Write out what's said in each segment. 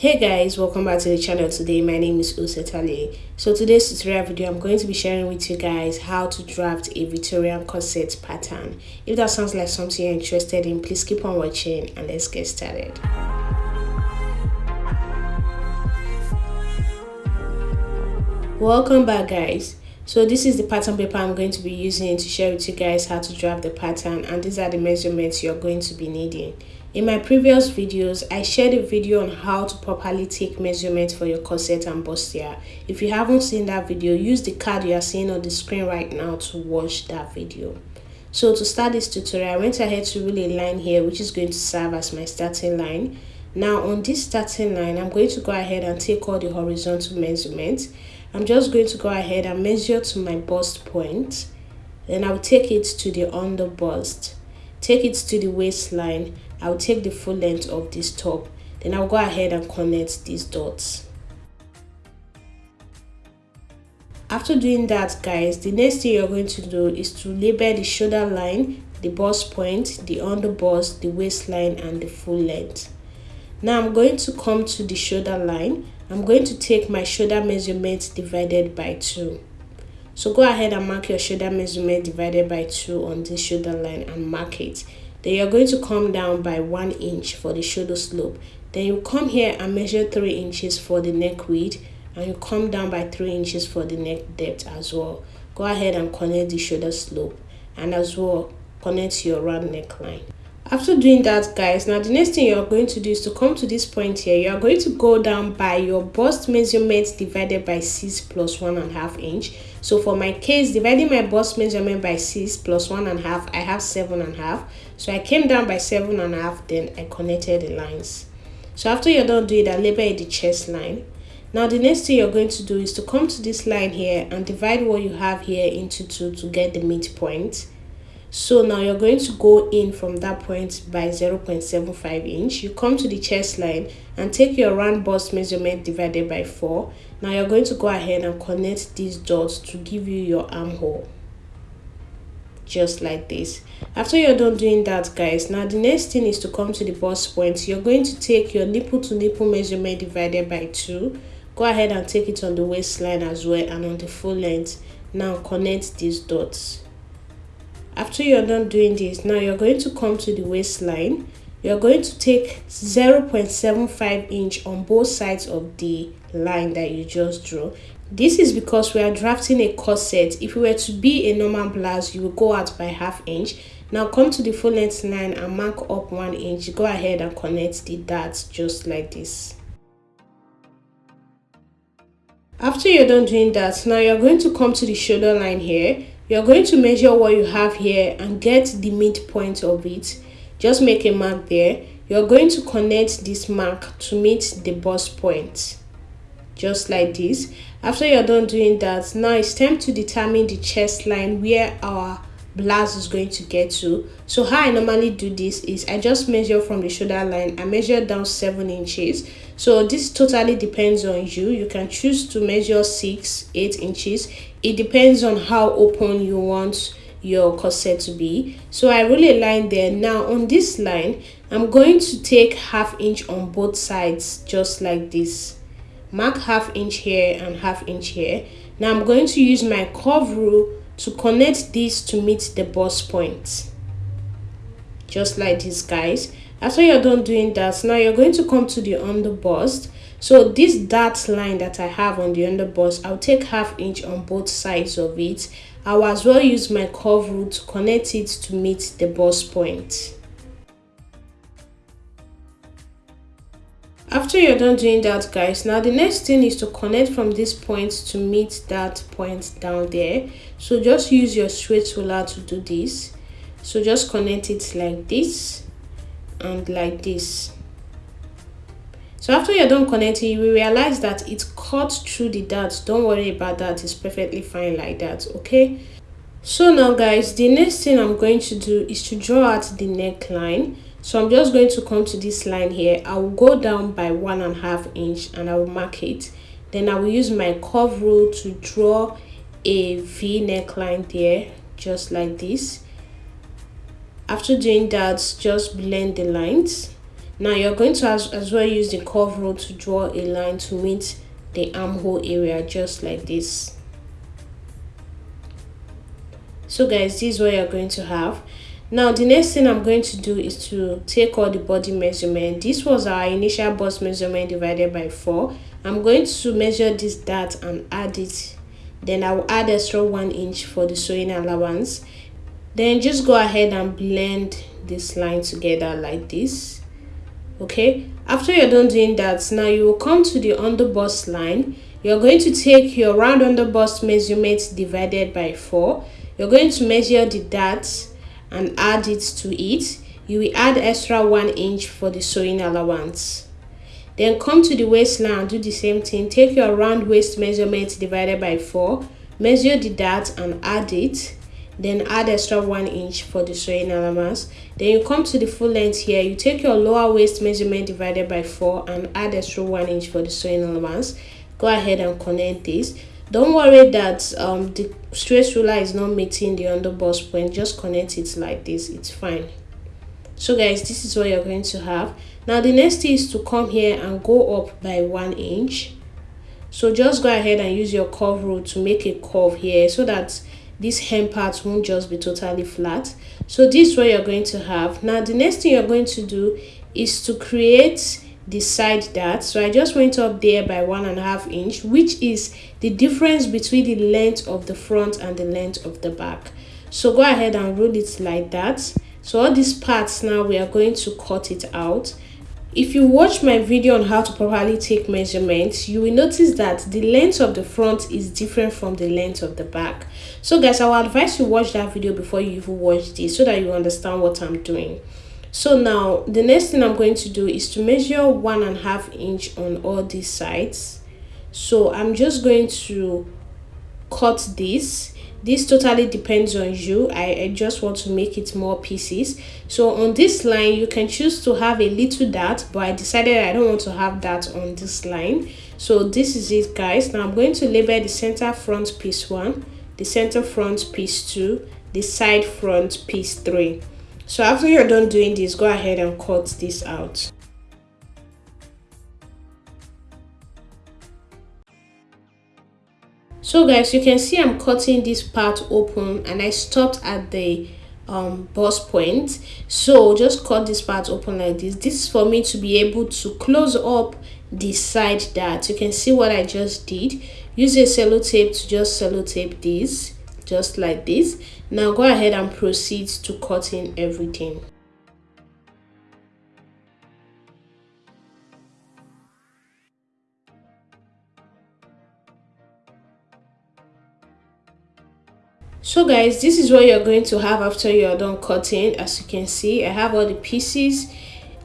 hey guys welcome back to the channel. Today my name is Usetale so today's tutorial video i'm going to be sharing with you guys how to draft a Victorian corset pattern. If that sounds like something you're interested in please keep on watching and let's get started. Welcome back guys. So this is the pattern paper i'm going to be using to share with you guys how to draft the pattern and these are the measurements you're going to be needing in my previous videos, I shared a video on how to properly take measurements for your corset and bustier. If you haven't seen that video, use the card you are seeing on the screen right now to watch that video. So to start this tutorial, I went ahead to rule a line here which is going to serve as my starting line. Now on this starting line, I'm going to go ahead and take all the horizontal measurements. I'm just going to go ahead and measure to my bust point. Then I'll take it to the under bust. Take it to the waistline I'll take the full length of this top. Then I'll go ahead and connect these dots. After doing that guys the next thing you're going to do is to label the shoulder line the bust point the under bust the waistline and the full length. Now i'm going to come to the shoulder line. I'm going to take my shoulder measurement divided by 2 so go ahead and mark your shoulder measurement divided by 2 on this shoulder line and mark it then you're going to come down by one inch for the shoulder slope. Then you come here and measure three inches for the neck width and you come down by three inches for the neck depth as well. Go ahead and connect the shoulder slope and as well connect your round neckline. After doing that guys now the next thing you're going to do is to come to this point here. You're going to go down by your bust measurement divided by 6 plus one and a half inch so for my case dividing my bust measurement by 6 plus one and a half i have seven and a half. So i came down by seven and a half then i connected the lines. So after you're done doing that label it the chest line. Now the next thing you're going to do is to come to this line here and divide what you have here into two to get the midpoint so now you're going to go in from that point by 0.75 inch. You come to the chest line and take your round bust measurement divided by 4 now you're going to go ahead and connect these dots to give you your armhole. Just like this. After you're done doing that guys now the next thing is to come to the bust point. You're going to take your nipple to nipple measurement divided by 2 go ahead and take it on the waistline as well and on the full length. Now connect these dots after you're done doing this now you're going to come to the waistline. You're going to take 0.75 inch on both sides of the line that you just drew. This is because we are drafting a corset. If we were to be a normal blouse you will go out by half inch. Now come to the full length line and mark up one inch. Go ahead and connect the dots just like this. After you're done doing that now you're going to come to the shoulder line here you're going to measure what you have here and get the midpoint of it. Just make a mark there. You're going to connect this mark to meet the bust point. Just like this. After you're done doing that now it's time to determine the chest line where our blouse is going to get to. So how i normally do this is i just measure from the shoulder line. I measure down seven inches. So this totally depends on you. You can choose to measure six eight inches. It depends on how open you want your corset to be. So i really line there. Now on this line i'm going to take half inch on both sides just like this. Mark half inch here and half inch here. Now i'm going to use my curve rule to connect this to meet the bust point. Just like this guys. After you're done doing that. Now you're going to come to the under bust so this dart line that i have on the under bust i'll take half inch on both sides of it. I'll as well use my curve rule to connect it to meet the bust point after you're done doing that guys now the next thing is to connect from this point to meet that point down there. So just use your straight ruler to do this. So just connect it like this and like this. So after you're done connecting you will realize that it cut through the dart don't worry about that. It's perfectly fine like that okay? So now guys the next thing i'm going to do is to draw out the neckline so i'm just going to come to this line here. I will go down by one and a half inch and i will mark it. Then i will use my curve rule to draw a v neckline there just like this. After doing that just blend the lines. Now you're going to as, as well use the curve rule to draw a line to meet the armhole area just like this. So guys this is what you're going to have now the next thing i'm going to do is to take all the body measurement. This was our initial bust measurement divided by 4 i'm going to measure this dart and add it. Then i'll add extra one inch for the sewing allowance. Then just go ahead and blend this line together like this okay? After you're done doing that now you will come to the underbust line. You're going to take your round underbust measurement divided by 4 you're going to measure the dart and add it to it you will add extra one inch for the sewing allowance. Then come to the waistline do the same thing. Take your round waist measurement divided by 4 measure the dart and add it. Then add extra one inch for the sewing allowance. Then you come to the full length here. You take your lower waist measurement divided by 4 and add extra one inch for the sewing allowance. Go ahead and connect this don't worry that um, the straight ruler is not meeting the underbust point. Just connect it like this. It's fine. So guys this is what you're going to have. Now the next thing is to come here and go up by one inch. So just go ahead and use your curve rule to make a curve here so that this hem part won't just be totally flat. So this is what you're going to have. Now the next thing you're going to do is to create side dart so i just went up there by one and a half inch which is the difference between the length of the front and the length of the back. So go ahead and roll it like that. So all these parts now we are going to cut it out. If you watch my video on how to properly take measurements you will notice that the length of the front is different from the length of the back. So guys i will advise you watch that video before you even watch this so that you understand what i'm doing so now the next thing i'm going to do is to measure one and a half inch on all these sides. So i'm just going to cut this. This totally depends on you. I, I just want to make it more pieces. So on this line you can choose to have a little dart but i decided i don't want to have that on this line. So this is it guys. Now i'm going to label the center front piece one the center front piece two the side front piece three so after you're done doing this go ahead and cut this out. So guys you can see i'm cutting this part open and i stopped at the um bust point. So just cut this part open like this. This is for me to be able to close up the side that you can see what i just did. Use a sellotape to just sellotape this just like this. Now go ahead and proceed to cutting everything. So guys this is what you're going to have after you're done cutting. As you can see i have all the pieces.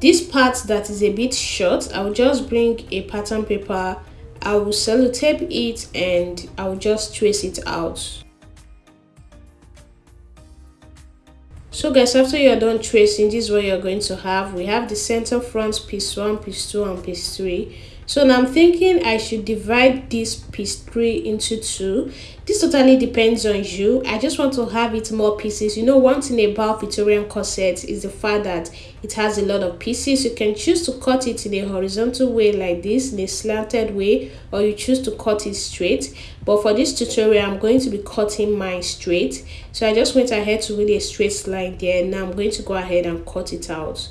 This part that is a bit short i will just bring a pattern paper. I will sellotape it and i will just trace it out so guys after you're done tracing this is what you're going to have. We have the center front piece one piece two and piece three so now i'm thinking i should divide this piece three into two. This totally depends on you. I just want to have it more pieces. You know one thing about victorian corset is the fact that it has a lot of pieces. You can choose to cut it in a horizontal way like this in a slanted way or you choose to cut it straight. But for this tutorial i'm going to be cutting mine straight. So i just went ahead to really a straight line there. Now i'm going to go ahead and cut it out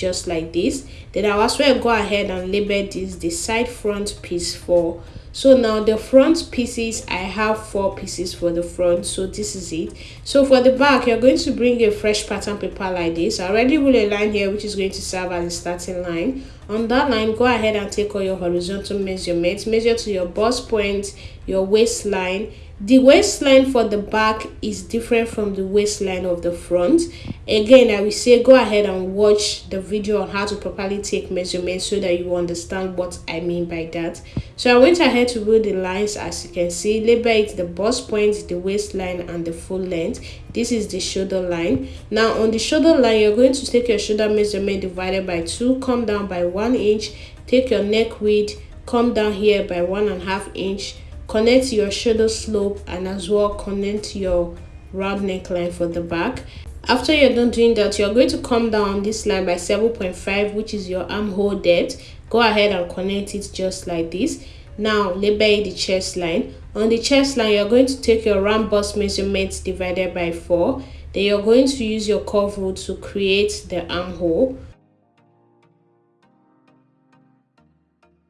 just like this. Then i'll as well go ahead and label this the side front piece four so now the front pieces i have four pieces for the front so this is it. So for the back you're going to bring a fresh pattern paper like this. I already will a line here which is going to serve as a starting line. On that line go ahead and take all your horizontal measurements measure to your bust point your waistline the waistline for the back is different from the waistline of the front. Again i will say go ahead and watch the video on how to properly take measurements so that you understand what i mean by that. So i went ahead to rule the lines. As you can see label it the bust point the waistline and the full length. This is the shoulder line. Now on the shoulder line you're going to take your shoulder measurement divided by two. Come down by one inch. Take your neck width. Come down here by one and a half inch connect your shoulder slope and as well connect your round neckline for the back. After you're done doing that you're going to come down this line by 7.5 which is your armhole depth. Go ahead and connect it just like this. Now label the chest line. On the chest line you're going to take your round bust measurement divided by 4 then you're going to use your curve rule to create the armhole.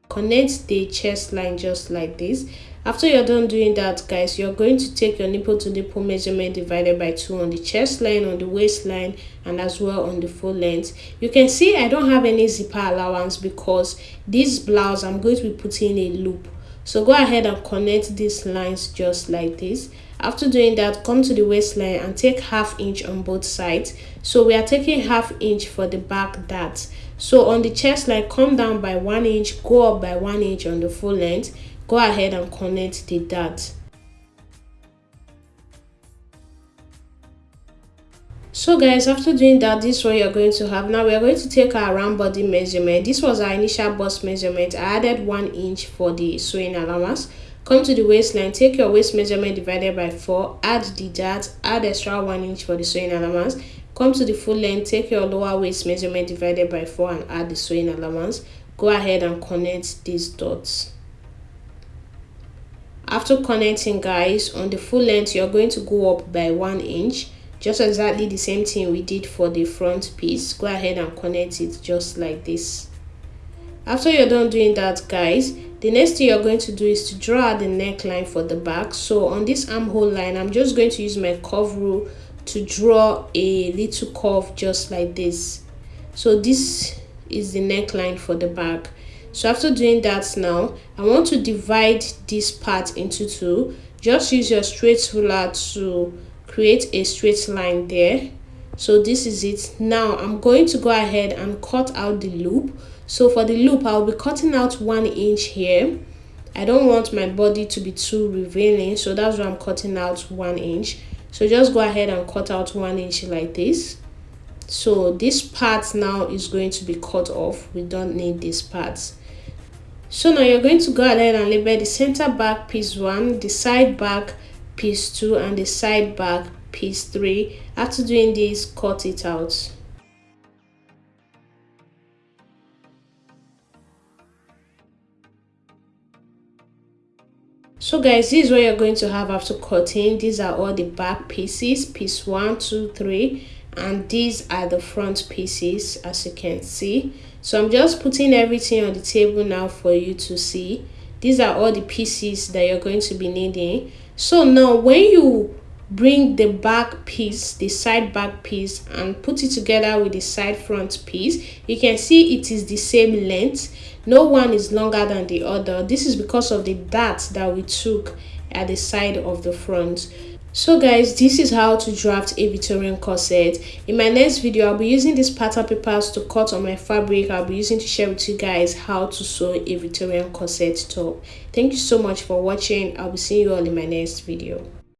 Connect the chest line just like this after you're done doing that guys you're going to take your nipple to nipple measurement divided by 2 on the chest line on the waistline and as well on the full length. You can see i don't have any zipper allowance because this blouse i'm going to be putting a loop. So go ahead and connect these lines just like this. After doing that come to the waistline and take half inch on both sides. So we are taking half inch for the back dart so on the chest line come down by one inch go up by one inch on the full length go ahead and connect the dart so guys after doing that this is what you're going to have now we're going to take our round body measurement. This was our initial bust measurement. I added one inch for the sewing allowance. Come to the waistline take your waist measurement divided by 4 add the dart add extra one inch for the sewing allowance. Come to the full length take your lower waist measurement divided by 4 and add the sewing allowance. Go ahead and connect these dots after connecting guys on the full length you're going to go up by one inch just exactly the same thing we did for the front piece. Go ahead and connect it just like this. After you're done doing that guys the next thing you're going to do is to draw the neckline for the back. So on this armhole line i'm just going to use my curve rule to draw a little curve just like this. So this is the neckline for the back so after doing that now i want to divide this part into two. Just use your straight ruler to create a straight line there. So this is it. Now i'm going to go ahead and cut out the loop. So for the loop i'll be cutting out one inch here. I don't want my body to be too revealing so that's why i'm cutting out one inch. So just go ahead and cut out one inch like this. So this part now is going to be cut off. We don't need this part so now you're going to go ahead and label the center back piece 1, the side back piece 2 and the side back piece 3. After doing this, cut it out. so guys this is what you're going to have after cutting these are all the back pieces piece one two three and these are the front pieces as you can see. So i'm just putting everything on the table now for you to see. These are all the pieces that you're going to be needing. So now when you bring the back piece the side back piece and put it together with the side front piece you can see it is the same length. No one is longer than the other. This is because of the dart that we took at the side of the front so guys this is how to draft a victorian corset. In my next video i'll be using these pattern papers to cut on my fabric. I'll be using to share with you guys how to sew a victorian corset top. Thank you so much for watching. I'll be seeing you all in my next video